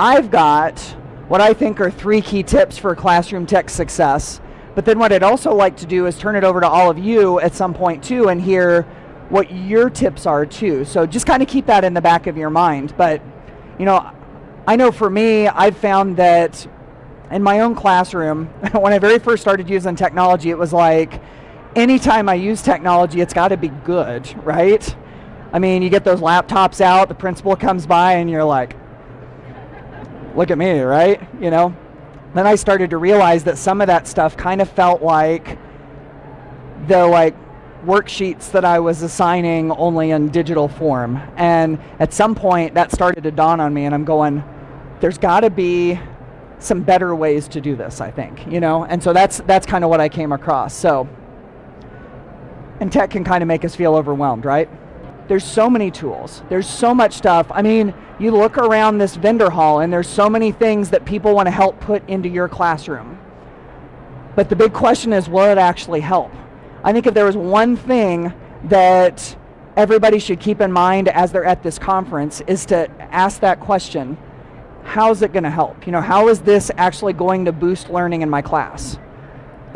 I've got what I think are three key tips for classroom tech success. But then what I'd also like to do is turn it over to all of you at some point too and hear what your tips are too. So just kind of keep that in the back of your mind. But, you know, I know for me, I've found that in my own classroom, when I very first started using technology, it was like, anytime I use technology, it's got to be good, right? I mean, you get those laptops out, the principal comes by, and you're like, look at me, right? You know? Then I started to realize that some of that stuff kind of felt like the like worksheets that I was assigning only in digital form. And at some point that started to dawn on me and I'm going, there's gotta be some better ways to do this, I think, you know? And so that's that's kind of what I came across. So and tech can kind of make us feel overwhelmed, right? There's so many tools. There's so much stuff. I mean, you look around this vendor hall and there's so many things that people want to help put into your classroom. But the big question is, will it actually help? I think if there was one thing that everybody should keep in mind as they're at this conference is to ask that question, how's it going to help? You know, how is this actually going to boost learning in my class?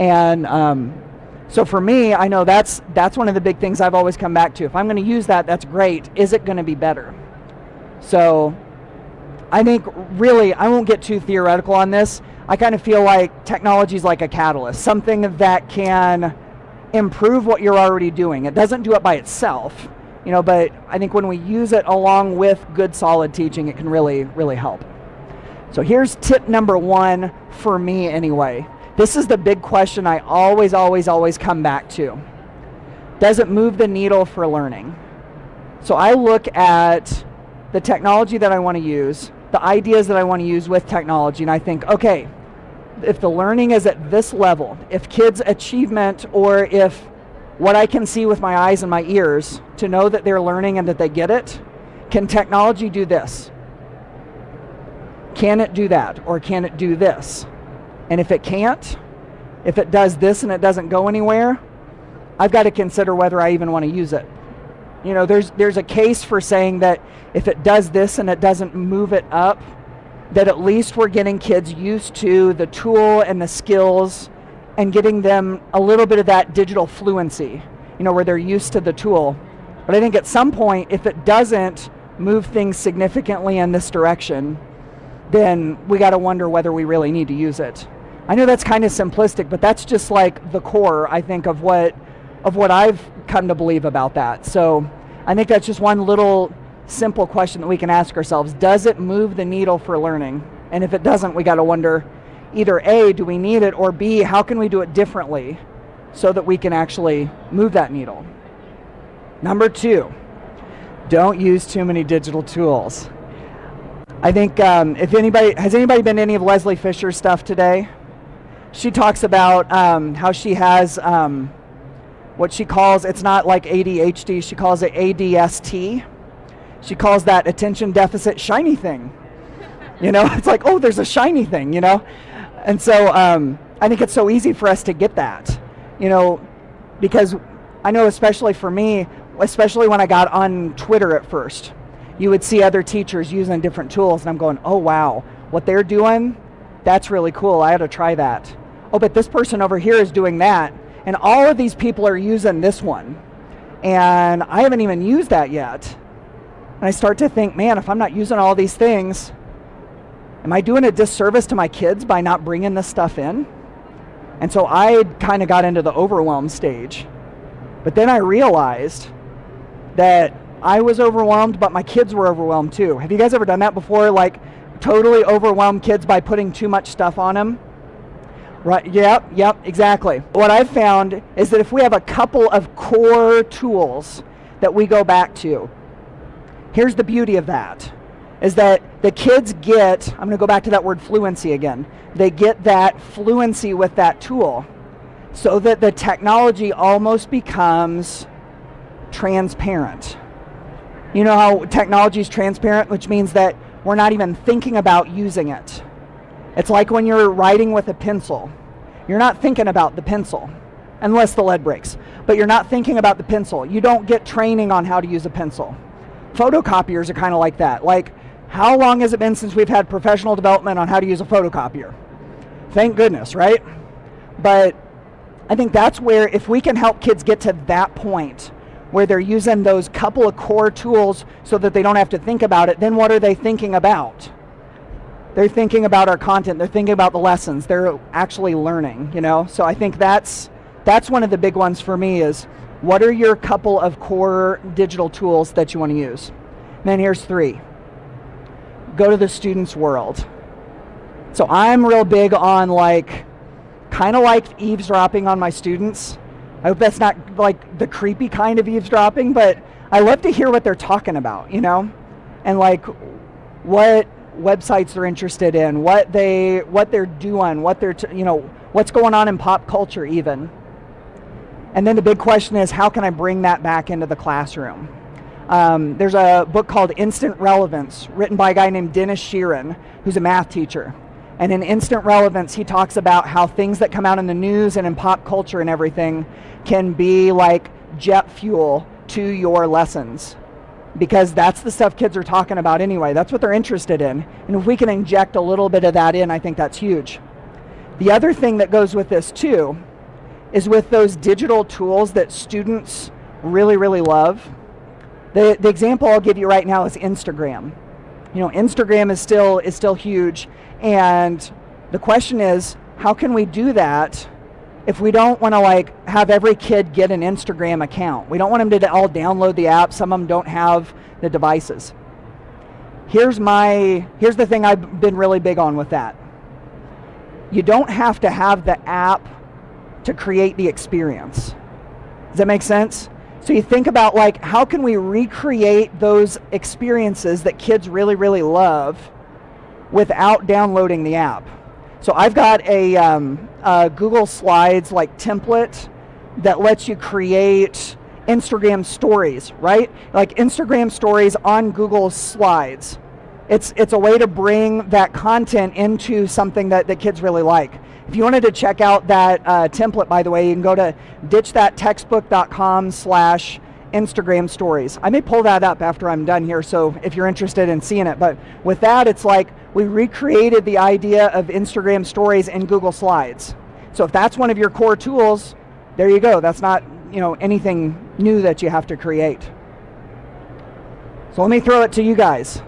And um, so for me, I know that's, that's one of the big things I've always come back to. If I'm going to use that, that's great. Is it going to be better? So I think really, I won't get too theoretical on this. I kind of feel like technology is like a catalyst, something that can improve what you're already doing. It doesn't do it by itself, you know, but I think when we use it along with good solid teaching, it can really, really help. So here's tip number one for me anyway. This is the big question I always, always, always come back to. Does it move the needle for learning? So I look at the technology that I want to use, the ideas that I want to use with technology, and I think, okay, if the learning is at this level, if kids' achievement or if what I can see with my eyes and my ears to know that they're learning and that they get it, can technology do this? Can it do that? Or can it do this? And if it can't, if it does this and it doesn't go anywhere, I've got to consider whether I even want to use it. You know, there's, there's a case for saying that if it does this and it doesn't move it up, that at least we're getting kids used to the tool and the skills and getting them a little bit of that digital fluency, you know, where they're used to the tool. But I think at some point, if it doesn't move things significantly in this direction, then we got to wonder whether we really need to use it. I know that's kind of simplistic, but that's just like the core, I think, of what of what I've come to believe about that. So I think that's just one little simple question that we can ask ourselves. Does it move the needle for learning? And if it doesn't, we got to wonder either A, do we need it, or B, how can we do it differently so that we can actually move that needle? Number two, don't use too many digital tools. I think um, if anybody, has anybody been to any of Leslie Fisher's stuff today? She talks about um, how she has um, what she calls, it's not like ADHD, she calls it ADST. She calls that attention deficit shiny thing. You know, it's like, oh, there's a shiny thing, you know? And so um, I think it's so easy for us to get that, you know, because I know especially for me, especially when I got on Twitter at first, you would see other teachers using different tools and I'm going, oh wow, what they're doing, that's really cool, I ought to try that. Oh, but this person over here is doing that, and all of these people are using this one, and I haven't even used that yet. And I start to think, man, if I'm not using all these things, am I doing a disservice to my kids by not bringing this stuff in? And so I kind of got into the overwhelm stage. But then I realized that I was overwhelmed, but my kids were overwhelmed too. Have you guys ever done that before? Like totally overwhelmed kids by putting too much stuff on them? Right, yep, yep, exactly. What I've found is that if we have a couple of core tools that we go back to, here's the beauty of that, is that the kids get, I'm gonna go back to that word fluency again, they get that fluency with that tool so that the technology almost becomes transparent. You know how technology is transparent, which means that we're not even thinking about using it. It's like when you're writing with a pencil. You're not thinking about the pencil, unless the lead breaks. But you're not thinking about the pencil. You don't get training on how to use a pencil. Photocopiers are kind of like that. Like, How long has it been since we've had professional development on how to use a photocopier? Thank goodness, right? But I think that's where, if we can help kids get to that point where they're using those couple of core tools so that they don't have to think about it, then what are they thinking about? They're thinking about our content, they're thinking about the lessons, they're actually learning, you know? So I think that's that's one of the big ones for me is what are your couple of core digital tools that you want to use? And then here's three. Go to the student's world. So I'm real big on like kind of like eavesdropping on my students. I hope that's not like the creepy kind of eavesdropping, but I love to hear what they're talking about, you know? And like what websites they're interested in, what they what they're doing, what they're you know, what's going on in pop culture even. And then the big question is how can I bring that back into the classroom? Um, there's a book called Instant Relevance, written by a guy named Denis Sheeran, who's a math teacher. And in Instant Relevance, he talks about how things that come out in the news and in pop culture and everything can be like jet fuel to your lessons. Because that's the stuff kids are talking about anyway. That's what they're interested in. And if we can inject a little bit of that in, I think that's huge. The other thing that goes with this, too, is with those digital tools that students really, really love. The, the example I'll give you right now is Instagram. You know, Instagram is still is still huge, and the question is, how can we do that if we don't want to like have every kid get an Instagram account? We don't want them to all download the app. Some of them don't have the devices. Here's my here's the thing I've been really big on with that. You don't have to have the app to create the experience. Does that make sense? So you think about like how can we recreate those experiences that kids really really love without downloading the app. So I've got a, um, a Google Slides like template that lets you create Instagram stories, right? Like Instagram stories on Google Slides. It's, it's a way to bring that content into something that, that kids really like. If you wanted to check out that uh, template, by the way, you can go to ditchthattextbook.com slash Instagram stories. I may pull that up after I'm done here, so if you're interested in seeing it. But with that, it's like we recreated the idea of Instagram stories in Google Slides. So if that's one of your core tools, there you go. That's not you know anything new that you have to create. So let me throw it to you guys.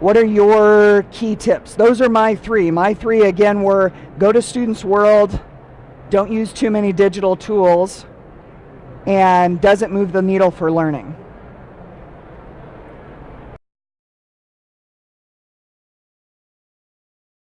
What are your key tips? Those are my three. My three, again, were go to Students World, don't use too many digital tools, and doesn't move the needle for learning.